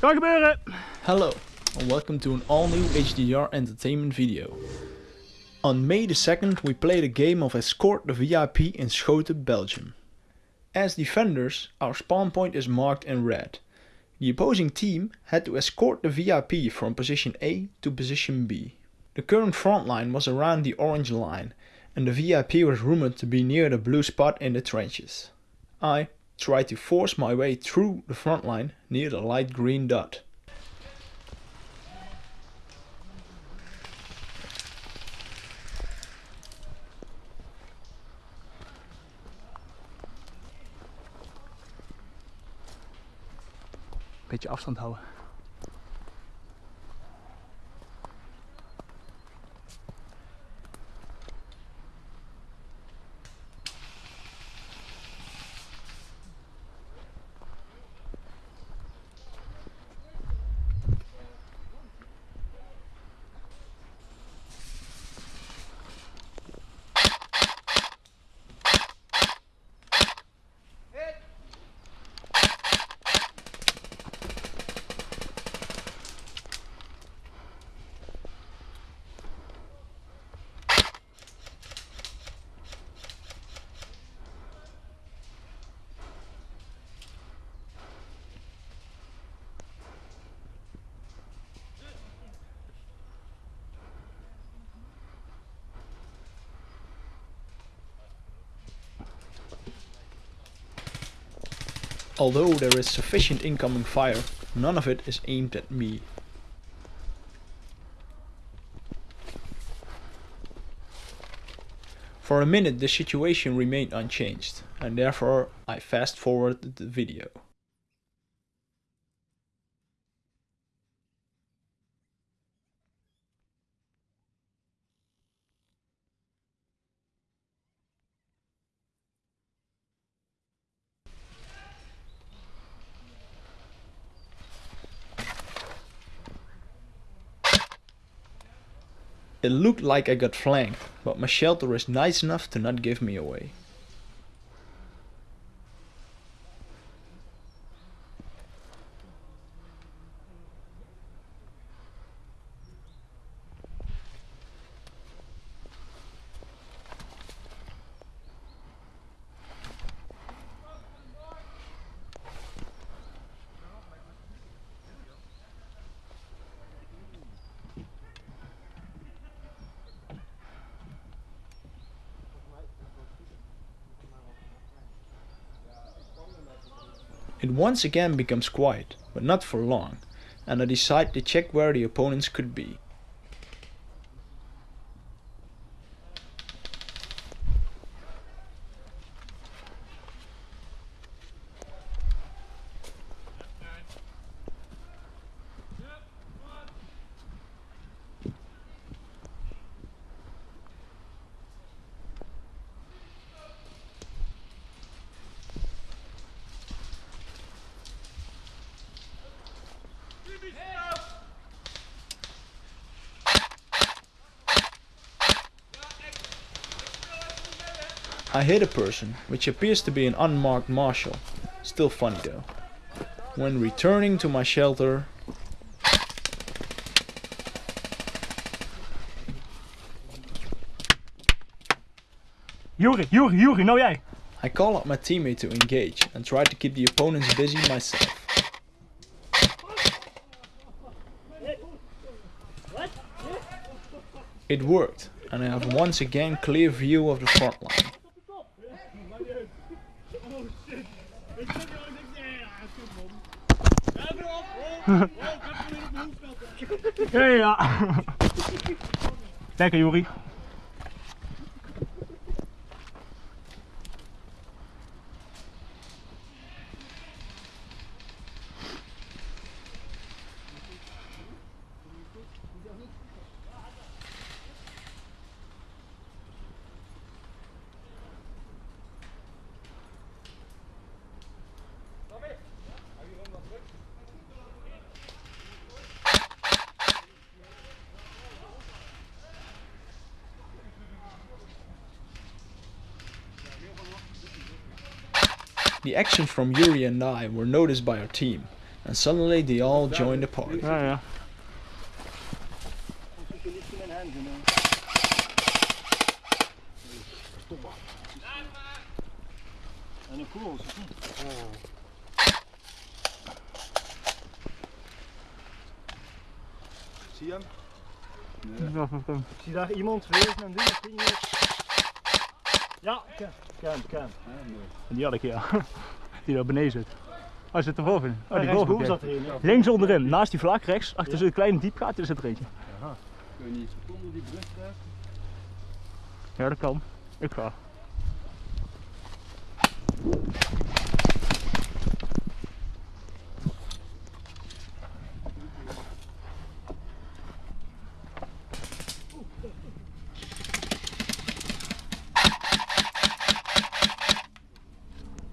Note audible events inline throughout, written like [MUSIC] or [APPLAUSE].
Kan gebeuren! Hello and welcome to an all new HDR entertainment video. On May the 2nd we played a game of Escort the VIP in Schoten, Belgium. As defenders, our spawn point is marked in red. The opposing team had to escort the VIP from position A to position B. The current front line was around the orange line and the VIP was rumored to be near the blue spot in the trenches. I tried to force my way through the front line near the light green dot. Beetje afstand houden. Although there is sufficient incoming fire, none of it is aimed at me. For a minute the situation remained unchanged, and therefore I fast forwarded the video. It looked like I got flanked, but my shelter is nice enough to not give me away. It once again becomes quiet, but not for long, and I decide to check where the opponents could be. I hit a person, which appears to be an unmarked marshal. Still funny though. When returning to my shelter... Juri, Juri, Juri, nou jij. I call up my teammate to engage and try to keep the opponents busy myself. It worked, and I have once again clear view of the front line. Ja, ja. Lekker, Juri. The actions from Yuri and I were noticed by our team, And suddenly they all joined the party. Ja, ja. En een koel. Zie je hem? Ik zie daar iemand wezen en doen, ik weet niet Ja, ken, ken, ken. Die had ik ja. [LAUGHS] Die daar beneden zit. Oh, zit er boven. Oh, die boven. zat er ja. Links onderin, naast die vlak rechts, achter zo'n kleine diepgaat, daar zit er eentje. Kun je niet seconde die brug krijgen? Ja, dat kan. Ik ga.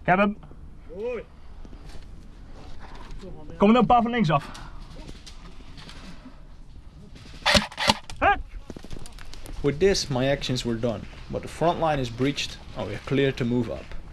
Ik heb hem. Mooi. Kom er nou een paar van links af. With this my actions were done, but the front line is breached and we are clear to move up.